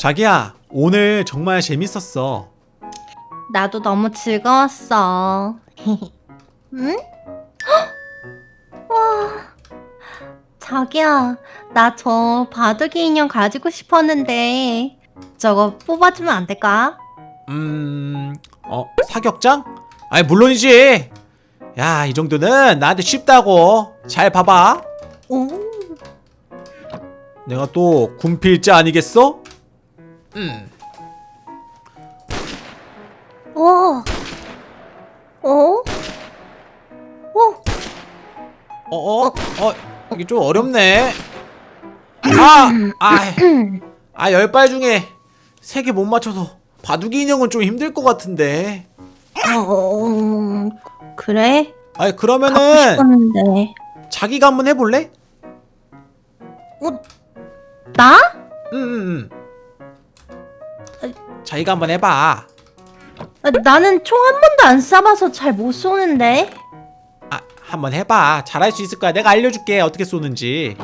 자기야 오늘 정말 재밌었어 나도 너무 즐거웠어. 응? 헉! 와, 자기야, 나 저 바둑이 인형 가지고 싶었는데 저거 뽑아주면 안 될까? 음... 어? 사격장? 아니 물론이지 야 이 정도는 나한테 쉽다고 잘 봐봐 오, 내가 또 군필자 아니겠어? 음 오, 오, 오, 어 어? 어? 이게 좀 어렵네 아! 아! 아 열 발 중에 세 개 못 맞춰서 바둑이 인형은 좀 힘들 것 같은데 어, 그래? 아니 갖고 그러면은. 자기가 한번 해볼래? 나? 응응응 자기가 한번 해봐 아, 나는 총 한 번도 안 쏴봐서 잘 못 쏘는데. 아 한번 해봐 잘할 수 있을 거야 내가 알려줄게 어떻게 쏘는지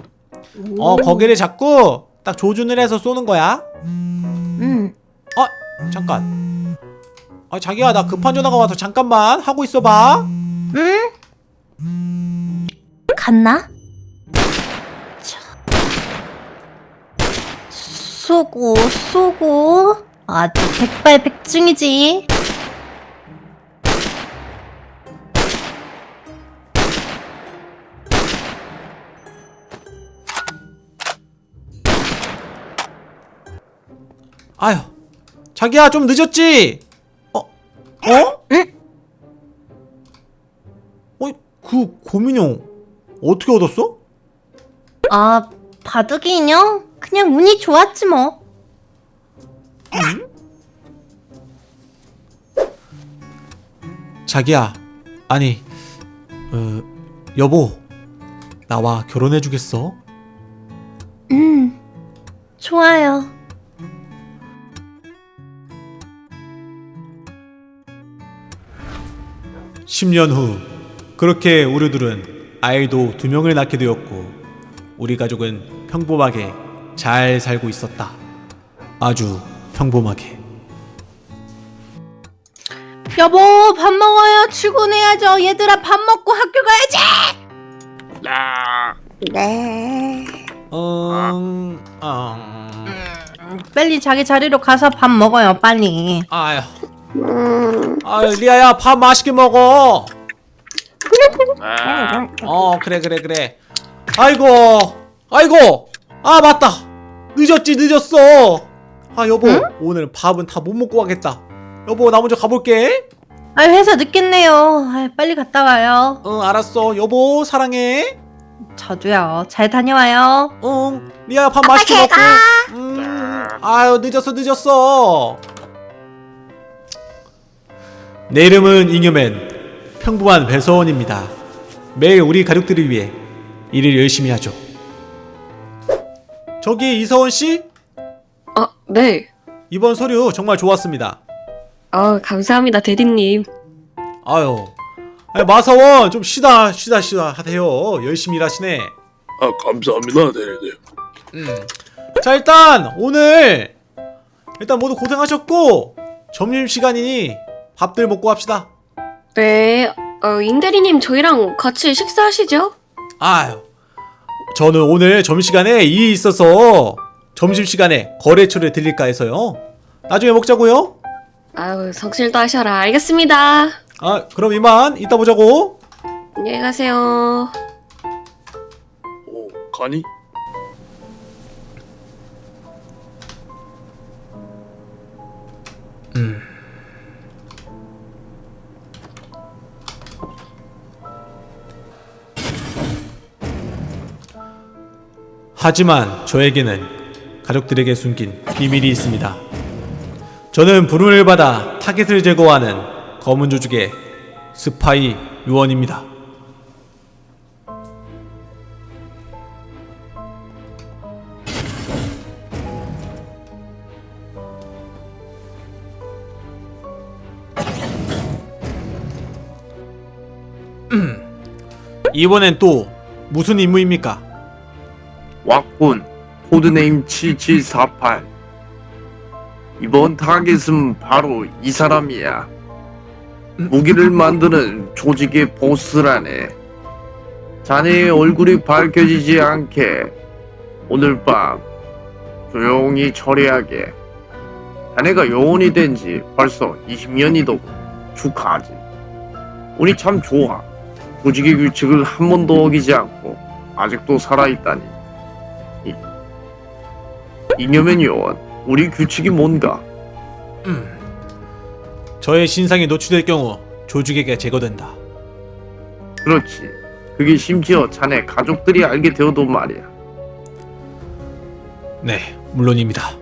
오. 어 거기를 잡고 딱 조준을 해서 쏘는 거야 응. 어 잠깐 아 자기야 나 급한 전화가 와서 잠깐만 하고 있어봐 응? 갔나? 자. 쏘고 쏘고 아주 백발백중이지 아휴 자기야 좀 늦었지 어? 어? 응? 어? 그 고민형 어떻게 얻었어? 아 바둑이 인형? 그냥 운이 좋았지 뭐 자기야 아니 어 여보 나와 결혼해주겠어? 음, 좋아요 10년 후 그렇게 우리들은 아이도 두 명을 낳게 되었고 우리 가족은 평범하게 잘 살고 있었다. 아주 평범하게. 여보 밥 먹어요 출근해야죠 얘들아 밥 먹고 학교 가야지 네 음, 음, 빨리 자기 자리로 가서 밥 먹어요 빨리 아유, 아유 리아야 밥 맛있게 먹어. 어 그래 그래 그래. 아이고, 아이고, 아 맞다. 늦었지 늦었어. 아 여보 오늘 밥은 다 못 먹고 가겠다. 여보 나 먼저 가볼게. 아 회사 늦겠네요 아, 빨리 갔다 와요 응 알았어 여보 사랑해. 저도요 잘 다녀와요 응 리아야 밥 맛있게 먹고. 음, 아유 늦었어 늦었어. 내 이름은 잉여맨 평범한 배서원입니다. 매일 우리 가족들을 위해 일을 열심히 하죠. 저기 이서원 씨 아, 네. 이번 서류 정말 좋았습니다. 아, 감사합니다, 대디님. 아유 아니, 마서원 좀 쉬다 쉬다 쉬다 하세요. 열심히 일하시네. 아 감사합니다 네네 음. 자 일단 오늘 일단 모두 고생하셨고 점심 시간이니 밥들 먹고 합시다. 네. 어, 임대리님 저희랑 같이 식사하시죠? 아유 저는 오늘 점심시간에 일이 있어서 점심시간에 거래처를 들릴까 해서요. 나중에 먹자고요. 아유, 성실도 하셔라. 알겠습니다. 아 그럼 이만 이따 보자고. 안녕히 가세요. 오 가니? 하지만 저에게는 가족들에게 숨긴 비밀이 있습니다. 저는 부름을 받아 타겟을 제거하는 검은 조직의 스파이 요원입니다. 이번엔 또 무슨 임무입니까? 왔군 codename 7748 이번 타겟은 바로 이 사람이야. 무기를 만드는 조직의 보스라네. 자네의 얼굴이 밝혀지지 않게 오늘 밤 조용히 처리하게. 자네가 요원이 된 지 벌써 20년이더군. 축하하지. 운이 참 좋아. 조직의 규칙을 한 번도 어기지 않고 아직도 살아있다니. 이, 이념의 요원, 우리 규칙이 뭔가? 음. 저의 신상이 노출될 경우 조직에게 제거된다. 그렇지. 그게 심지어 자네 가족들이 알게 되어도 말이야. 네, 물론입니다.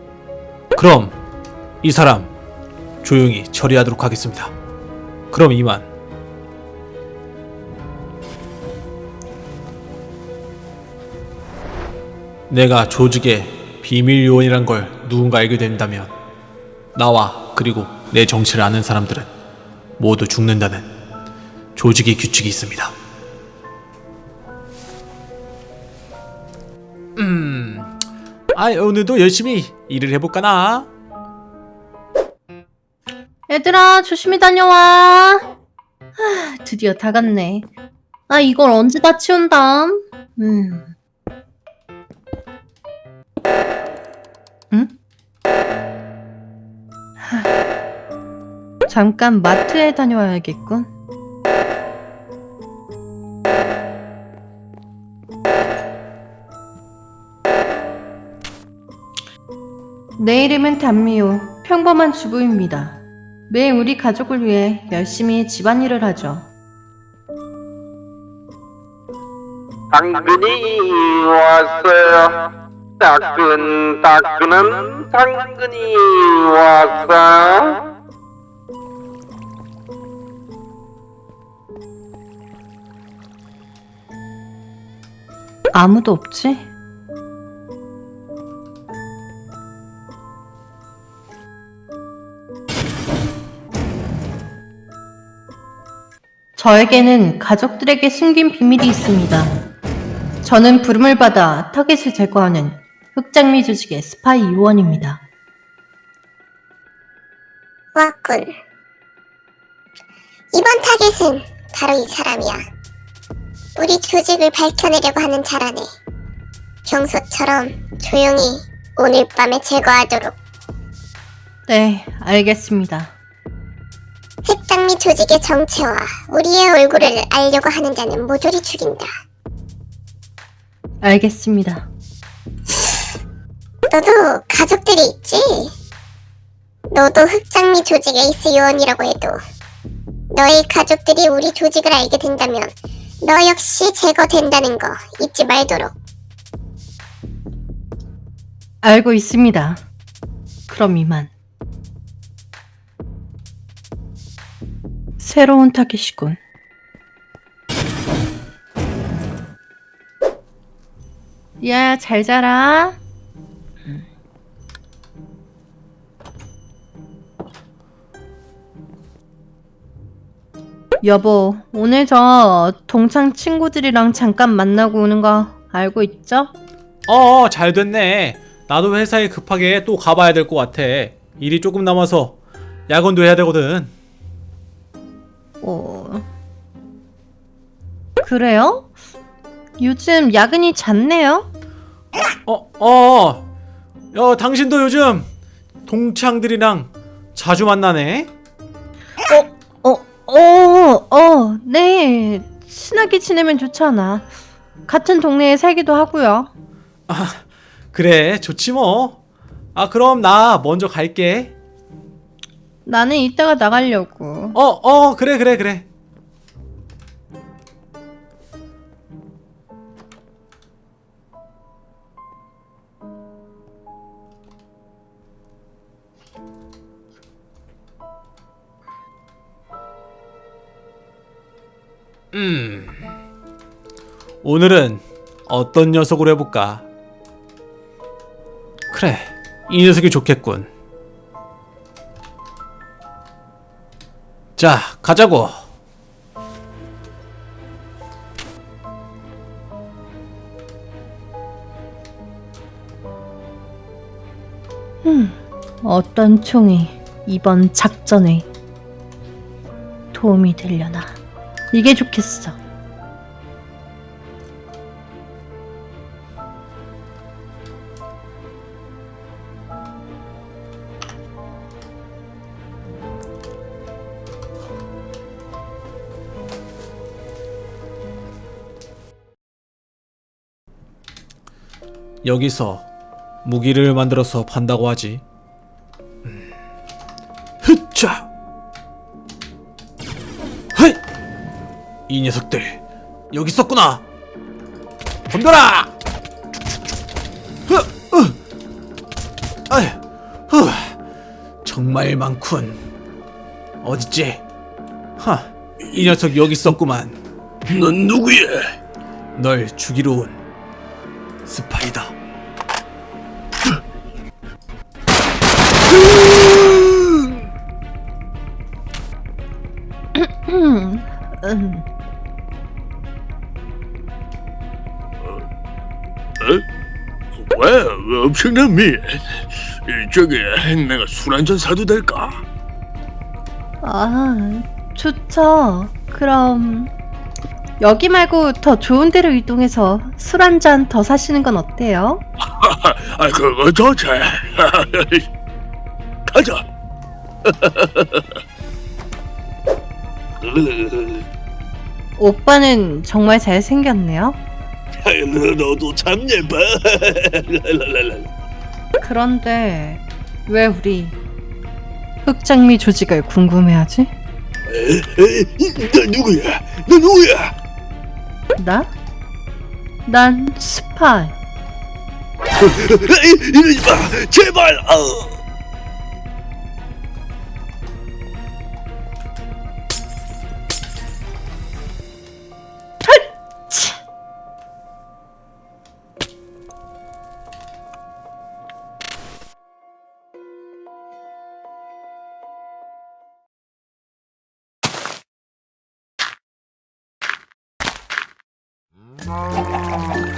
그럼 이 사람 조용히 처리하도록 하겠습니다. 그럼 이만. 내가 조직의 비밀 요원이란 걸 누군가 알게 된다면 나와 그리고 내 정체를 아는 사람들은 모두 죽는다는 조직의 규칙이 있습니다. 음, 아 오늘도 열심히 일을 해볼까나? 얘들아 조심히 다녀와. 하, 드디어 다 갔네. 아 이걸 언제 다 치운담? 음. 잠깐 마트에 다녀와야겠군. 내 이름은 단미호. 평범한 주부입니다. 매일 우리 가족을 위해 열심히 집안일을 하죠. 당근이 왔어요. 따끈따끈한 당근이 왔어요. 아무도 없지? 저에게는 가족들에게 숨긴 비밀이 있습니다. 저는 부름을 받아 타겟을 제거하는 흑장미 조직의 스파이 요원입니다. 왔군. 이번 타겟은 바로 이 사람이야. 우리 조직을 밝혀내려고 하는 자라네. 평소처럼 조용히 오늘 밤에 제거하도록 네, 알겠습니다. 핵장미 조직의 정체와 우리의 얼굴을 알려고 하는 자는 모조리 죽인다. 알겠습니다. 너도 가족들이 있지? 너도 흑장미 조직의 에이스 요원이라고 해도 너의 가족들이 우리 조직을 알게 된다면 너 역시 제거된다는 거 잊지 말도록. 알고 있습니다. 그럼 이만. 새로운 타겟이군. 야, 잘 자라. 여보, 오늘 저 동창 친구들이랑 잠깐 만나고 오는 거 알고 있죠? 어, 잘 됐네. 나도 회사에 급하게 또 가봐야 될 것 같아. 일이 조금 남아서 야근도 해야 되거든. 어... 그래요? 요즘 야근이 잦네요? 어, 어, 야, 당신도 요즘 동창들이랑 자주 만나네? 어, 어, 어, 네. 친하게 지내면 좋잖아. 같은 동네에 살기도 하고요. 그래, 좋지 뭐. 아, 그럼 나 먼저 갈게. 나는 이따가 나가려고. 어, 어, 그래, 그래, 그래. 음. 오늘은 어떤 녀석으로 해볼까? 그래, 이 녀석이 좋겠군. 자, 가자고. 어떤 총이 이번 작전에 도움이 되려나. 이게 좋겠어. 여기서 무기를 만들어서 판다고 하지. 이 녀석들 여기 있었구나. 덤벼라! 아휴, 후. 정말 많군. 어딨지? 하, 이 녀석 여기 있었구만. 넌 누구야? 널 죽이러 온 왜? 왜 엄청난 미? 저기 내가 술 한 잔 사도 될까? 아, 좋죠. 그럼 여기 말고 더 좋은 데로 이동해서 술 한 잔 더 사시는 건 어때요? 아 그거 좋지. 가자. 오빠는 정말 잘생겼네요. 너도 참 예뻐. 그런데 왜 우리 흑장미 조직을 궁금해하지? 너 누구야? 너 누구야? 나? 난 스파이. 이러지 마, 제발. 어. Oh.